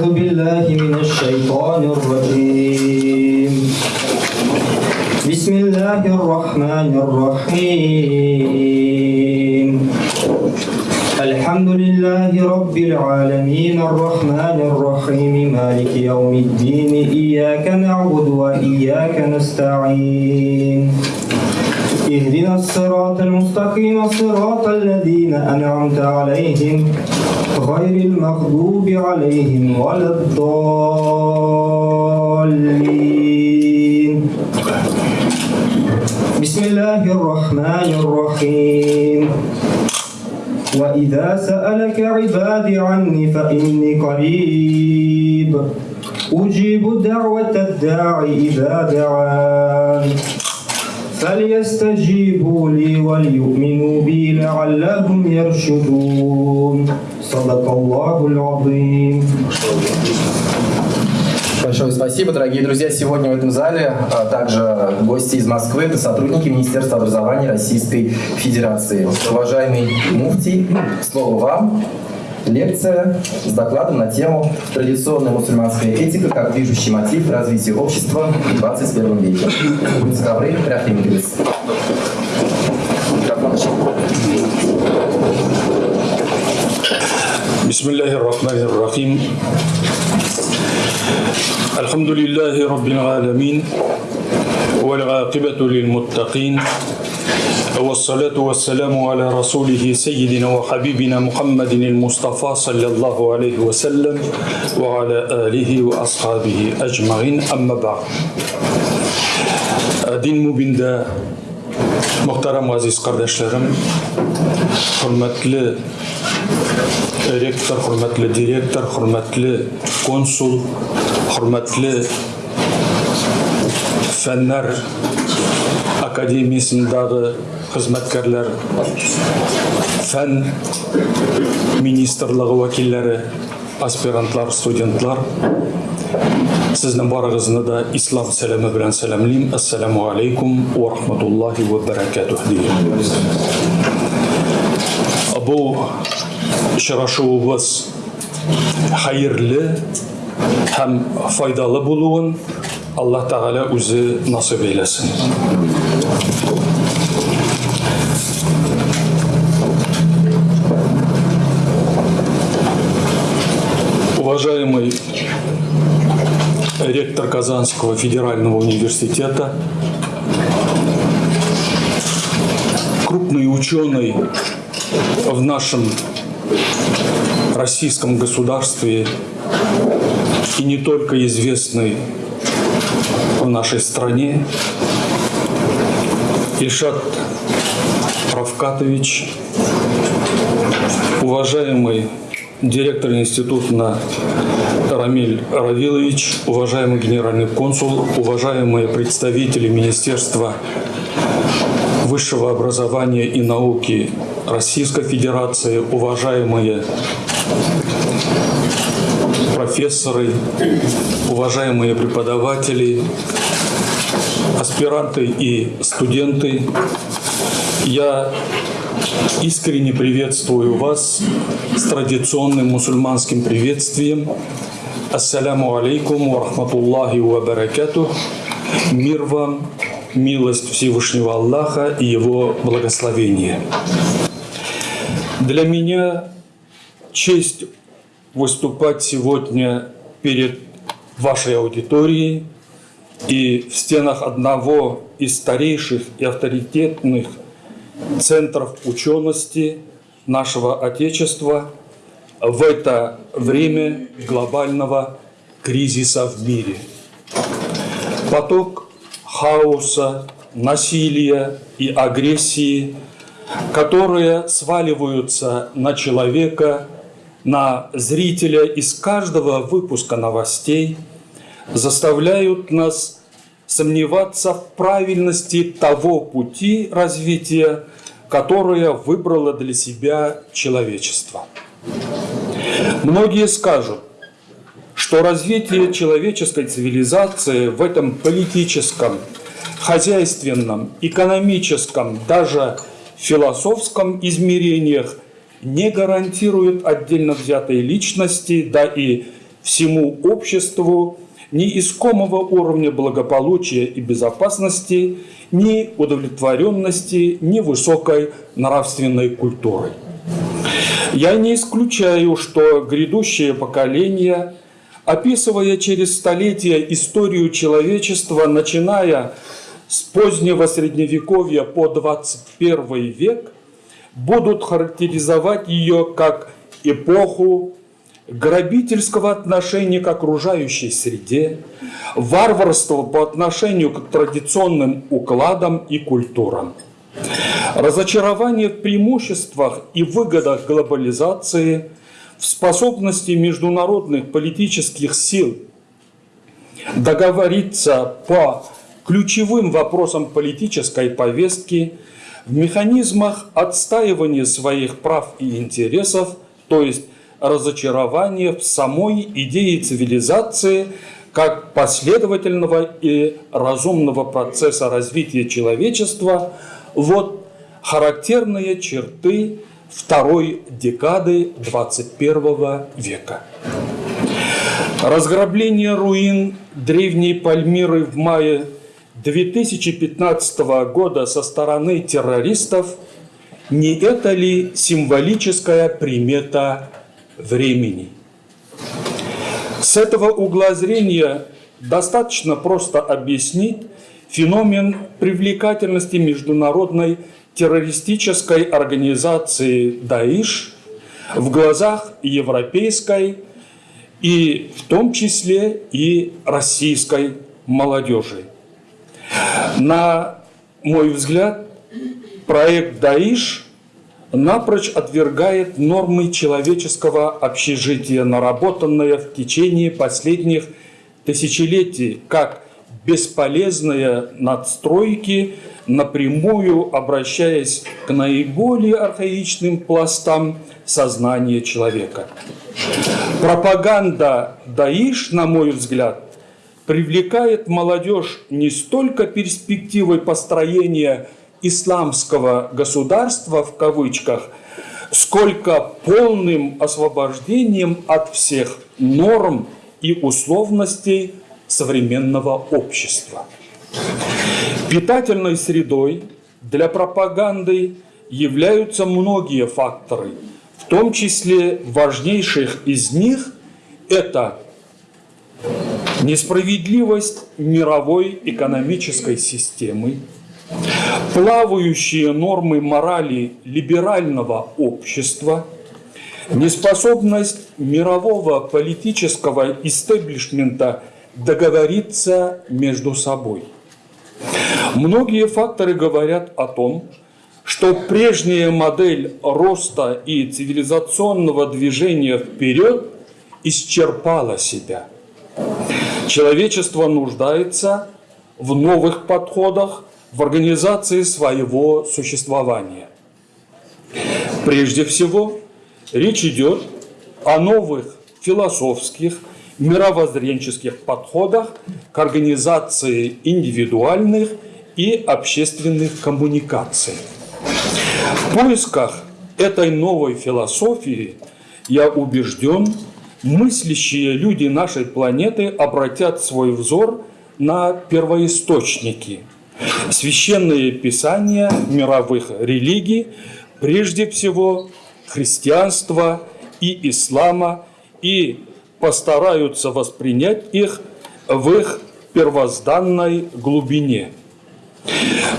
أعوذ بالله من الشيطان الرجيم. بسم الله الرحمن الرحيم. الحمد لله رب العالمين الرحمن الرحيم. مالك يوم الدين إياك نعبد وإياك نستعين. اهدنا الصراط المستقيم صراط الذين أنعمت عليهم غير المغضوب عليهم ولا الضالين. بسم الله الرحمن الرحيم. وإذا سألك عبادي عني فإني قريب أجيب دعوة الداعي إذا دعان. فليستجيبوا لي وليؤمنوا بي لعلهم يرشدون صدق الله العظيم Большое спасибо, дорогие друзья. Сегодня в этом зале а также гости из Москвы, это сотрудники Министерства образования Российской Федерации. Уважаемый муфтий, слово вам. Лекция с докладом на тему «Традиционная мусульманская этика как движущий мотив развития общества в 21 веке». Будьте добры, приохранимайтесь. بسم الله الرحمن الرحيم الحمد لله رب العالمين والعاقبة للمتقين والصلاة والسلام على رسوله سيدنا وحبيبنا محمد المصطفى صلى الله عليه وسلم وعلى آله وأصحابه أجمعين. أما بعد دين مبين Muhtaram aziz kardeşlerim, hürmetli rektor, hürmetli direktor, hürmetli konsul, hürmetli Fenler Akademiyasындағы қызметкерлер, фән министрлығы вәкиллері, аспирантлар, студентлар, сіздің барыңызды да ислам сәлемі белән сәламлеймін. Ассаламу алейкум ва рахматуллахи ва баракатух деймін. Бұл очрашуыбыз хәерле һәм файдалы булуын Аллаһ Тәгалә үзе насип әйләсен. Уважаемый ректор Казанского федерального университета, крупный ученый в нашем российском государстве и не только известный в нашей стране, Ильшат Равкатович, уважаемый директор института Рамиль Равилович, уважаемый генеральный консул, уважаемые представители Министерства высшего образования и науки Российской Федерации, уважаемые профессоры, уважаемые преподаватели, аспиранты и студенты. Я искренне приветствую вас с традиционным мусульманским приветствием. Ассаляму алейкум ва рахматуллахи ва баракатух. Мир вам, милость Всевышнего Аллаха и Его благословение. Для меня честь выступать сегодня перед вашей аудиторией и в стенах одного из старейших и авторитетных центров учености нашего Отечества в это время глобального кризиса в мире. Поток хаоса, насилия и агрессии, которые сваливаются на человека, на зрителя из каждого выпуска новостей, заставляют нас сомневаться в правильности того пути развития, которое выбрало для себя человечество. Многие скажут, что развитие человеческой цивилизации в этом политическом, хозяйственном, экономическом, даже философском измерениях не гарантирует отдельно взятой личности, да и всему обществу ни искомого уровня благополучия и безопасности, ни удовлетворенности, ни высокой нравственной культуры. Я не исключаю, что грядущее поколение, описывая через столетия историю человечества, начиная с позднего Средневековья по 21 век, будут характеризовать ее как эпоху грабительского отношения к окружающей среде, варварства по отношению к традиционным укладам и культурам, разочарование в преимуществах и выгодах глобализации, в способности международных политических сил договориться по ключевым вопросам политической повестки, в механизмах отстаивания своих прав и интересов, то есть разочарование в самой идее цивилизации как последовательного и разумного процесса развития человечества – вот характерные черты второй декады 21 века. Разграбление руин древней Пальмиры в мае 2015 года со стороны террористов не это ли символическая примета времени. С этого угла зрения достаточно просто объяснить феномен привлекательности международной террористической организации «Даиш» в глазах европейской и в том числе и российской молодежи. На мой взгляд, проект «Даиш» напрочь отвергает нормы человеческого общежития, наработанные в течение последних тысячелетий, как бесполезные надстройки, напрямую обращаясь к наиболее архаичным пластам сознания человека. Пропаганда Даиш, на мой взгляд, привлекает молодежь не столько перспективой построения исламского государства в кавычках, сколько полным освобождением от всех норм и условностей современного общества. Питательной средой для пропаганды являются многие факторы, в том числе важнейших из них это несправедливость мировой экономической системы, плавающие нормы морали либерального общества, неспособность мирового политического истеблишмента договориться между собой. Многие факторы говорят о том, что прежняя модель роста и цивилизационного движения вперед исчерпала себя. Человечество нуждается в новых подходах в организации своего существования. Прежде всего, речь идет о новых философских, мировоззренческих подходах к организации индивидуальных и общественных коммуникаций. В поисках этой новой философии, я убежден, мыслящие люди нашей планеты обратят свой взор на первоисточники, священные писания мировых религий, прежде всего христианства и ислама, и постараются воспринять их в их первозданной глубине.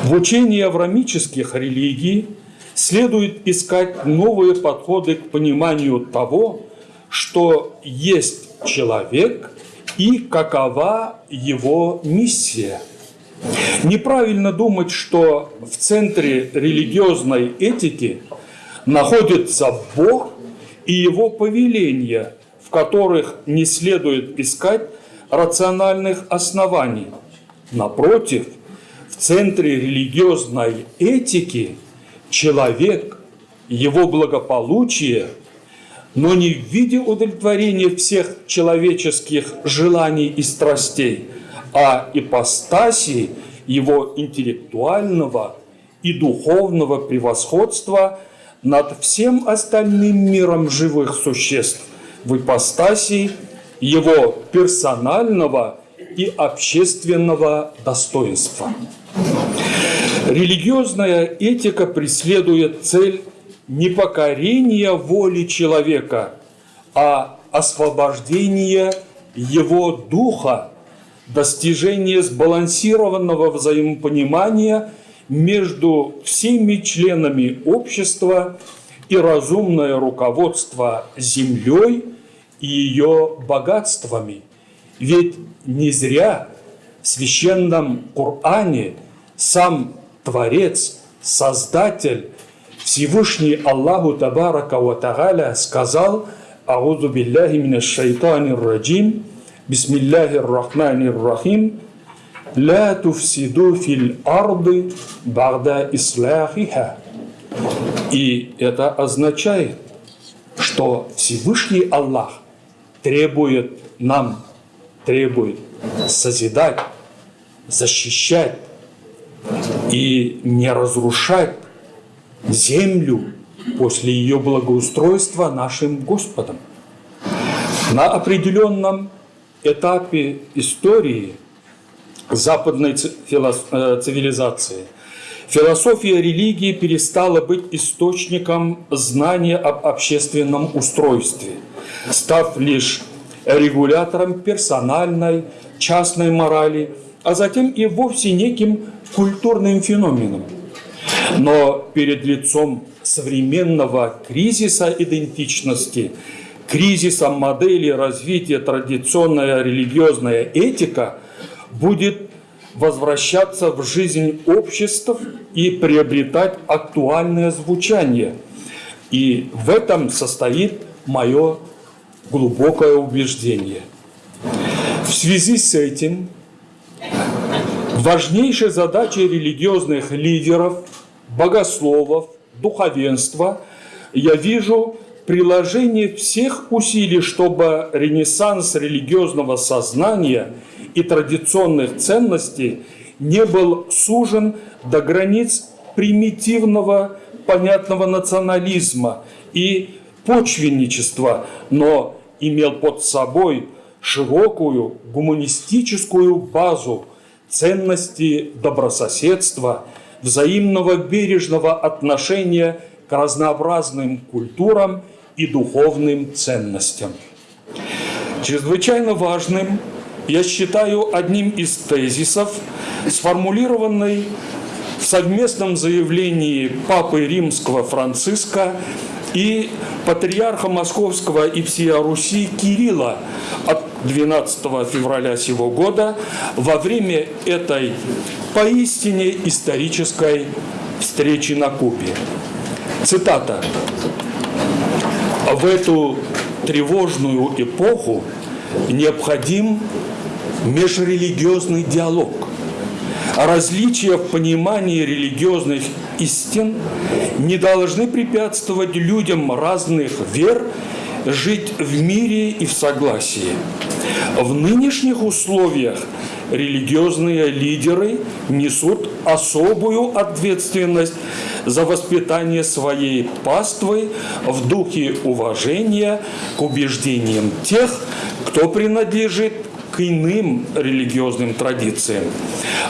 В учении аврамических религий следует искать новые подходы к пониманию того, что есть человек и какова его миссия. Неправильно думать, что в центре религиозной этики находится Бог и его повеления – которых не следует искать рациональных оснований. Напротив, в центре религиозной этики человек, его благополучие, но не в виде удовлетворения всех человеческих желаний и страстей, а ипостаси его интеллектуального и духовного превосходства над всем остальным миром живых существ в ипостаси его персонального и общественного достоинства. Религиозная этика преследует цель не покорения воли человека, а освобождения его духа, достижение сбалансированного взаимопонимания между всеми членами общества и разумное руководство землей и ее богатствами. Ведь не зря в священном Коране сам Творец, Создатель, Всевышний Аллаху Табарака Ва Тагаля сказал «Аузу билляхи минаш шайтанир раджим, бисмиллахир рахманир рахим, لا تفسدوا في الأرض بعد إصلاحها». И это означает, что Всевышний Аллах требует нам, требует созидать, защищать и не разрушать землю после ее благоустройства нашим Господом. На определенном этапе истории западной э, цивилизации философия религии перестала быть источником знания об общественном устройстве, став лишь регулятором персональной, частной морали, а затем и вовсе неким культурным феноменом. Но перед лицом современного кризиса идентичности, кризиса модели развития традиционная религиозная этика будет возвращаться в жизнь обществ и приобретать актуальное звучание. И в этом состоит мое глубокое убеждение. В связи с этим важнейшей задачей религиозных лидеров, богословов, духовенства я вижу приложение всех усилий, чтобы ренессанс религиозного сознания и традиционных ценностей не был сужен до границ примитивного понятного национализма и почвенничества, но имел под собой широкую гуманистическую базу ценности добрососедства, взаимного бережного отношения к разнообразным культурам и духовным ценностям. Чрезвычайно важным я считаю одним из тезисов, сформулированный в совместном заявлении Папы Римского Франциска и патриарха Московского и всея Руси Кирилла от 12 февраля сего года во время этой поистине исторической встречи на Кубе. Цитата. В эту тревожную эпоху необходим межрелигиозный диалог. Различия в понимании религиозных истин не должны препятствовать людям разных вер жить в мире и в согласии. В нынешних условиях религиозные лидеры несут особую ответственность за воспитание своей паствы в духе уважения к убеждениям тех, кто принадлежит к иным религиозным традициям.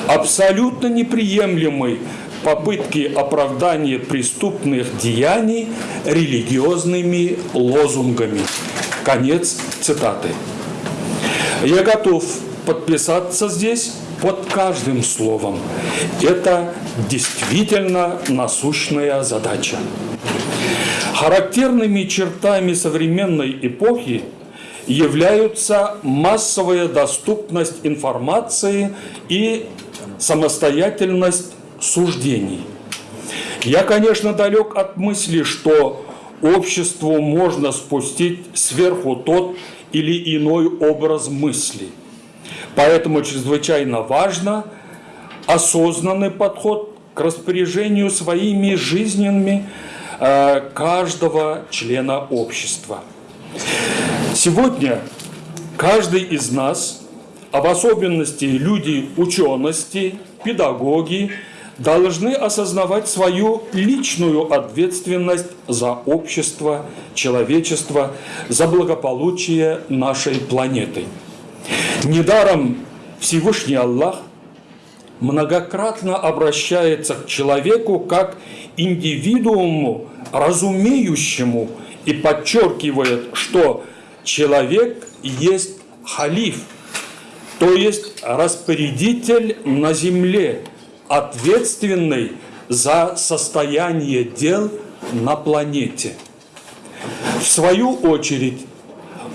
Абсолютно неприемлемы попытки оправдания преступных деяний религиозными лозунгами. Конец цитаты. Я готов подписаться здесь под каждым словом. Это действительно насущная задача. Характерными чертами современной эпохи являются массовая доступность информации и самостоятельность суждений. Я, конечно, далек от мысли, что обществу можно спустить сверху тот или иной образ мысли. Поэтому чрезвычайно важно осознанный подход к распоряжению своими жизнями э, каждого члена общества. Сегодня каждый из нас, а в особенности люди учености, педагоги, должны осознавать свою личную ответственность за общество, человечество, за благополучие нашей планеты. Недаром Всевышний Аллах многократно обращается к человеку как индивидууму, разумеющему, и подчеркивает, что человек есть халиф, то есть распорядитель на земле, ответственный за состояние дел на планете. В свою очередь,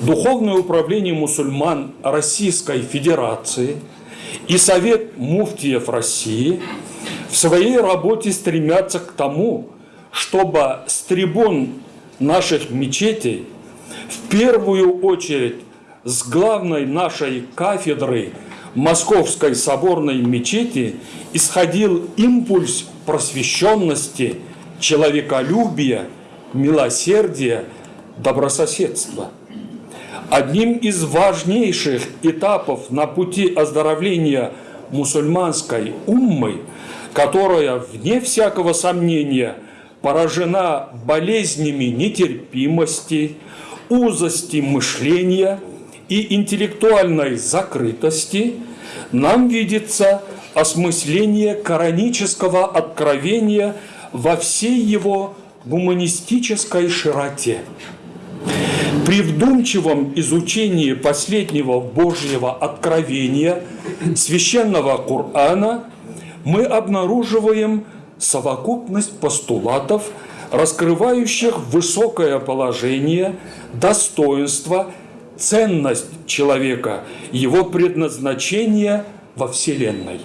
Духовное управление мусульман Российской Федерации и Совет муфтиев России в своей работе стремятся к тому, чтобы с трибун наших мечетей в первую очередь с главной нашей кафедры Московской соборной мечети исходил импульс просвещенности, человеколюбия, милосердия, добрососедства. Одним из важнейших этапов на пути оздоровления мусульманской уммы, которая, вне всякого сомнения, поражена болезнями нетерпимости, узости мышления и интеллектуальной закрытости, нам видится осмысление коранического откровения во всей его гуманистической широте. При вдумчивом изучении последнего Божьего откровения, священного Корана, мы обнаруживаем совокупность постулатов, раскрывающих высокое положение, достоинство, ценность человека, его предназначение во Вселенной.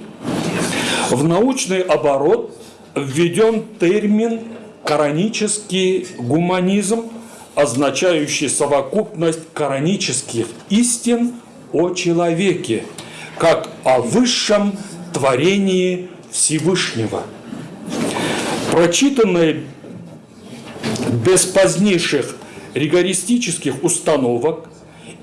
В научный оборот введен термин «коранический гуманизм», означающий совокупность коранических истин о человеке, как о высшем творении Всевышнего. Прочитанное без позднейших ригористических установок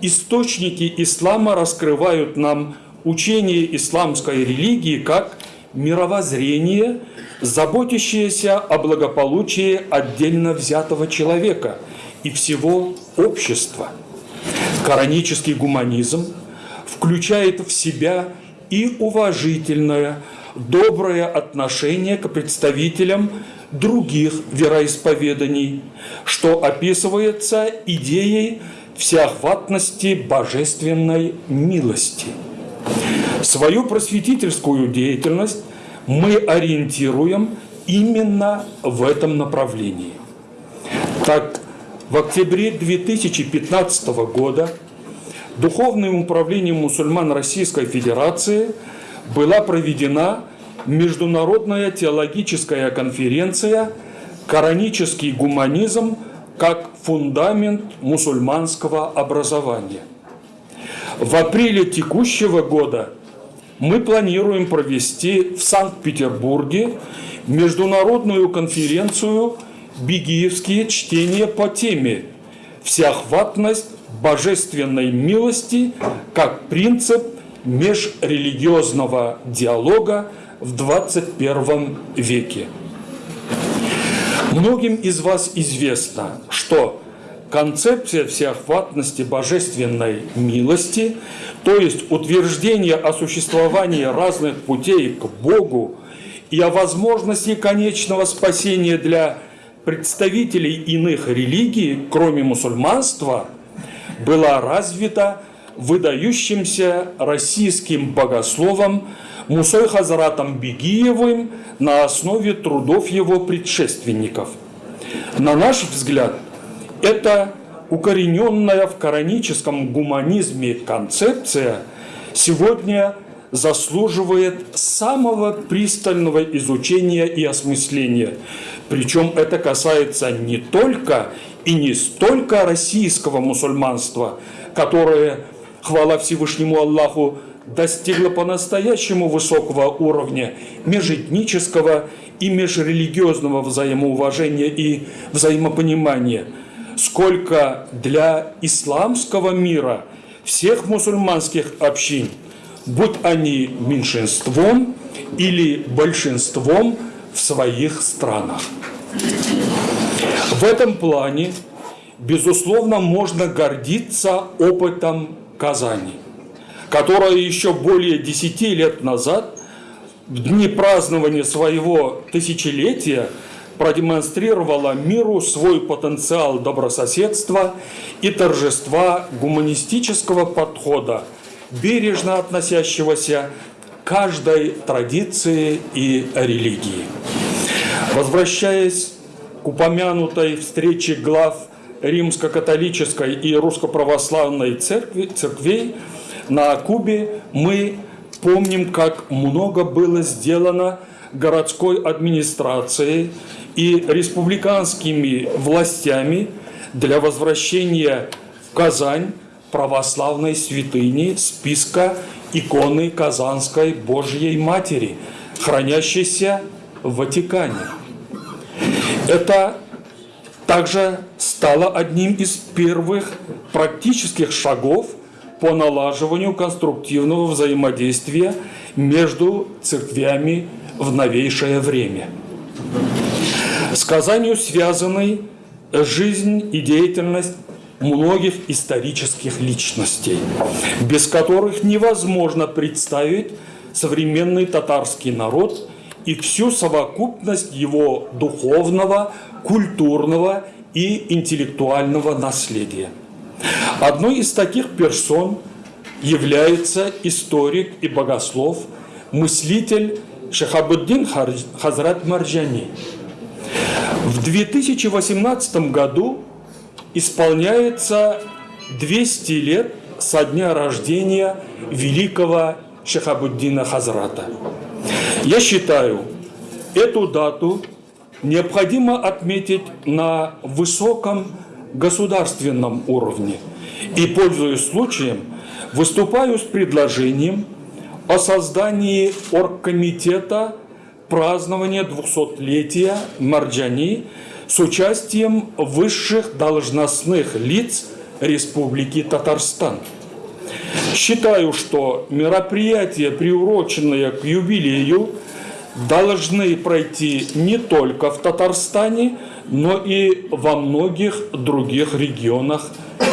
источники ислама раскрывают нам учение исламской религии как мировоззрение, заботящееся о благополучии отдельно взятого человека и всего общества. Коранический гуманизм включает в себя и уважительное, доброе отношение к представителям других вероисповеданий, что описывается идеей всеохватности божественной милости. Свою просветительскую деятельность мы ориентируем именно в этом направлении. Так, в октябре 2015 года Духовным управлением мусульман Российской Федерации была проведена Международная теологическая конференция «Коранический гуманизм как фундамент мусульманского образования». В апреле текущего года мы планируем провести в Санкт-Петербурге международную конференцию «Бегиевские чтения по теме «Всеохватность божественной милости как принцип межрелигиозного диалога в 21 веке». Многим из вас известно, что концепция всеохватности божественной милости, то есть утверждение о существовании разных путей к Богу и о возможности конечного спасения для представителей иных религий, кроме мусульманства, была развита выдающимся российским богословом Мусой Хазаратом Бегиевым на основе трудов его предшественников. На наш взгляд, это укорененная в кораническом гуманизме концепция сегодня заслуживает самого пристального изучения и осмысления. Причем это касается не только и не столько российского мусульманства, которое, хвала Всевышнему Аллаху, достигла по-настоящему высокого уровня межэтнического и межрелигиозного взаимоуважения и взаимопонимания, сколько для исламского мира всех мусульманских общин будь они меньшинством или большинством в своих странах. В этом плане, безусловно, можно гордиться опытом Казани, которая еще более 10 лет назад, в дни празднования своего тысячелетия, продемонстрировала миру свой потенциал добрососедства и торжества гуманистического подхода, бережно относящегося к каждой традиции и религии. Возвращаясь к упомянутой встрече глав римско-католической и русско-православной церкви, церквей на Кубе, мы помним, как много было сделано городской администрацией и республиканскими властями для возвращения в Казань православной святыни списка иконы Казанской Божьей Матери, хранящейся в Ватикане. Это также стало одним из первых практических шагов по налаживанию конструктивного взаимодействия между церквями в новейшее время. С Казанью связаны жизнь и деятельность многих исторических личностей, без которых невозможно представить современный татарский народ и всю совокупность его духовного, культурного и интеллектуального наследия. Одной из таких персон является историк и богослов, мыслитель Шахабуддин Хазрат Марджани. В 2018 году исполняется 200 лет со дня рождения великого Шахабуддина Хазрата. Я считаю, эту дату необходимо отметить на высоком государственном уровне. И, пользуясь случаем, выступаю с предложением о создании оргкомитета празднования 200-летия Марджани с участием высших должностных лиц Республики Татарстан. Считаю, что мероприятия, приуроченные к юбилею, должны пройти не только в Татарстане, но и во многих других регионах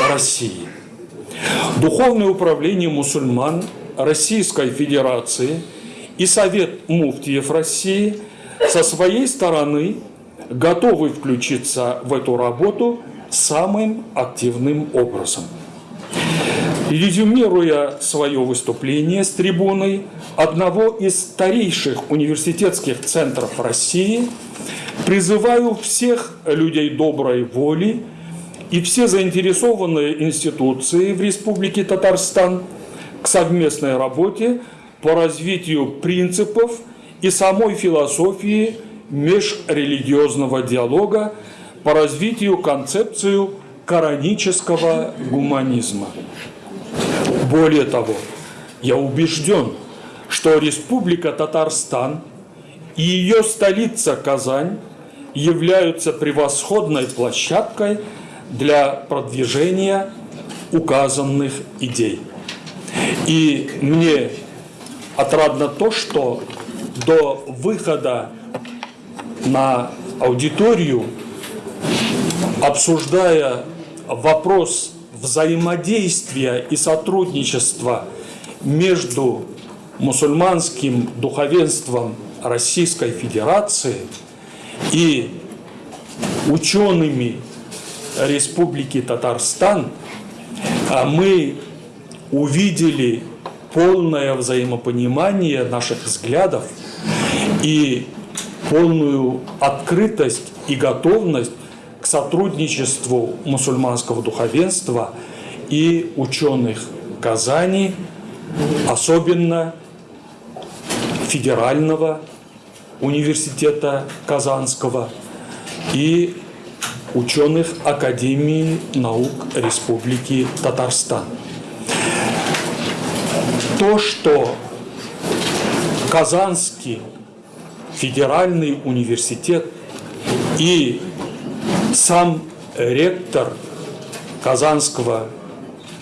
России. Духовное управление мусульман Российской Федерации и Совет муфтиев России со своей стороны готовы включиться в эту работу самым активным образом. Резюмируя свое выступление с трибуной одного из старейших университетских центров России, призываю всех людей доброй воли и все заинтересованные институции в Республике Татарстан к совместной работе по развитию принципов и самой философии межрелигиозного диалога, по развитию концепцию коранического гуманизма. Более того, я убежден, что Республика Татарстан и ее столица Казань являются превосходной площадкой для продвижения указанных идей. И мне отрадно то, что до выхода на аудиторию, обсуждая вопрос взаимодействия и сотрудничества между мусульманским духовенством Российской Федерации и учеными Республики Татарстан, а мы увидели полное взаимопонимание наших взглядов и полную открытость и готовность к сотрудничеству мусульманского духовенства и ученых Казани, особенно Федерального университета Казанского и ученых Академии наук Республики Татарстан. То, что Казанский федеральный университет и сам ректор Казанского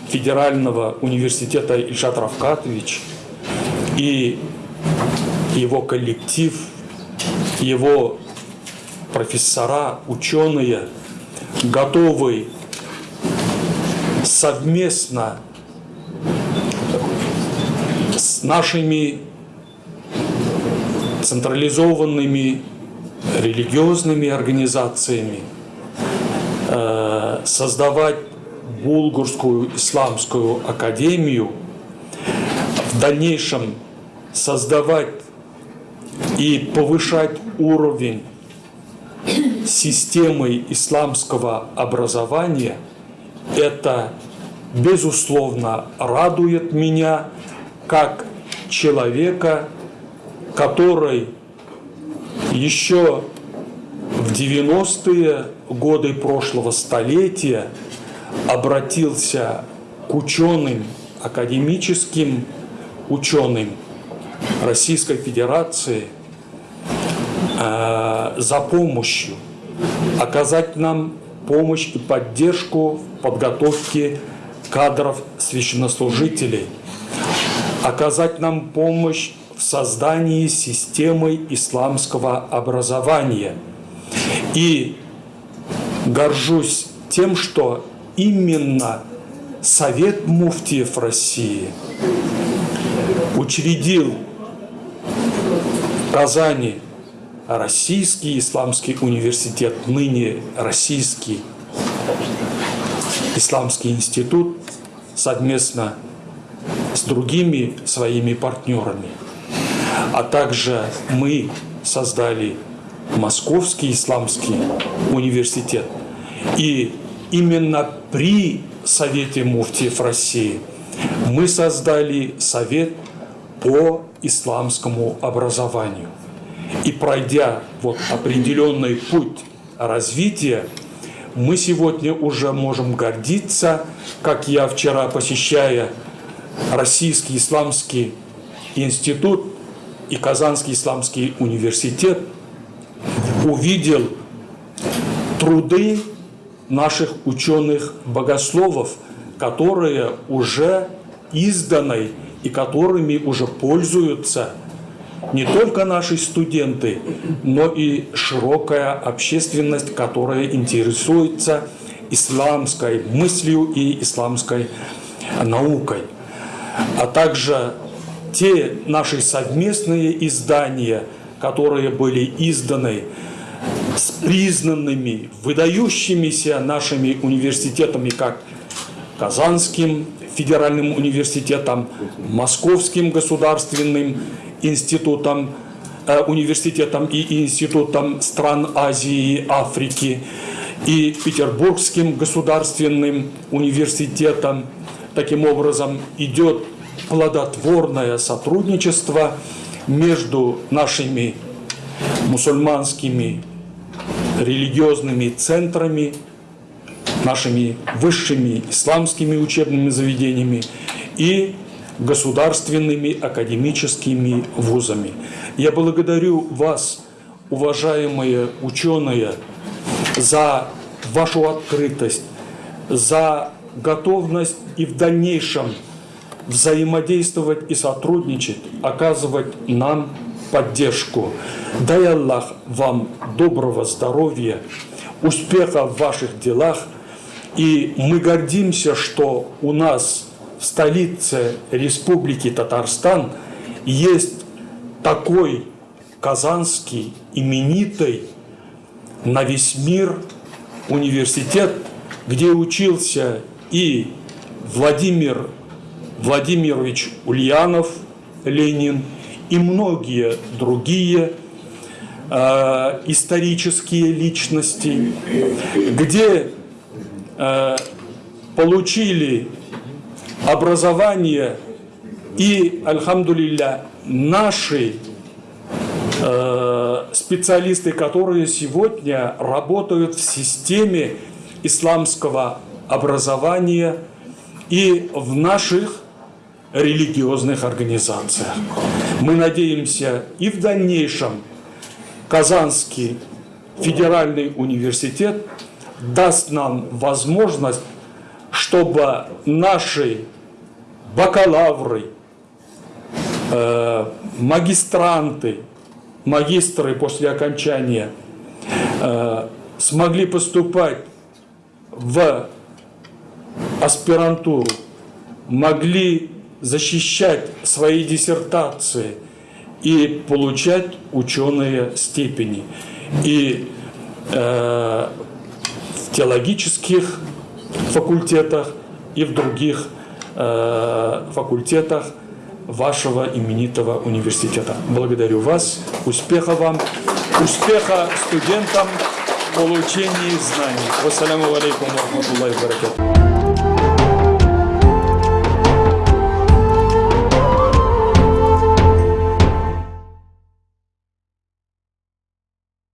федерального университета Ильшат Равкатович и его коллектив, его профессора, ученые готовы совместно с нашими централизованными религиозными организациями создавать Булгурскую исламскую академию, в дальнейшем создавать и повышать уровень системы исламского образования, это, безусловно, радует меня как человека, который еще в 90-е годы прошлого столетия обратился к ученым, академическим ученым Российской Федерации э, за помощью, оказать нам помощь и поддержку в подготовке кадров священнослужителей, оказать нам помощь в создании системы исламского образования. И горжусь тем, что именно Совет муфтиев России учредил в Казани Российский исламский университет, ныне Российский исламский институт, совместно с другими своими партнерами. А также мы создали Московский исламский университет. И именно при Совете муфтиев России мы создали Совет по исламскому образованию. И пройдя вот определенный путь развития, мы сегодня уже можем гордиться, как я вчера, посещая Российский исламский институт и Казанский исламский университет, увидел труды наших ученых-богословов, которые уже изданы и которыми уже пользуются не только наши студенты, но и широкая общественность, которая интересуется исламской мыслью и исламской наукой, а также те наши совместные издания, которые были изданы с признанными, выдающимися нашими университетами, как Казанским федеральным университетом, Московским государственным институтом, э, университетом и институтом стран Азии и Африки, и Петербургским государственным университетом. Таким образом, идет плодотворное сотрудничество между нашими мусульманскими религиозными центрами, нашими высшими исламскими учебными заведениями и государственными академическими вузами. Я благодарю вас, уважаемые ученые, за вашу открытость, за готовность и в дальнейшем взаимодействовать и сотрудничать, оказывать нам поддержку. Дай Аллах вам доброго здоровья, успеха в ваших делах. И мы гордимся, что у нас в столице Республики Татарстан есть такой казанский именитый на весь мир университет, где учился и Владимир Владимирович Ульянов, Ленин, и многие другие э, исторические личности, где э, получили образование и, альхамдулилля, наши э, специалисты, которые сегодня работают в системе исламского образования и в наших религиозных организациях. Мы надеемся и в дальнейшем Казанский федеральный университет даст нам возможность, чтобы наши бакалавры, э, магистранты, магистры после окончания э, смогли поступать в аспирантуру, могли защищать свои диссертации и получать ученые степени. И э, в теологических факультетах и в других э, факультетах вашего именитого университета. Благодарю вас, успеха вам, успеха студентам в получении знаний. Вассаламу алейкум рахматуллахи ва баракатух.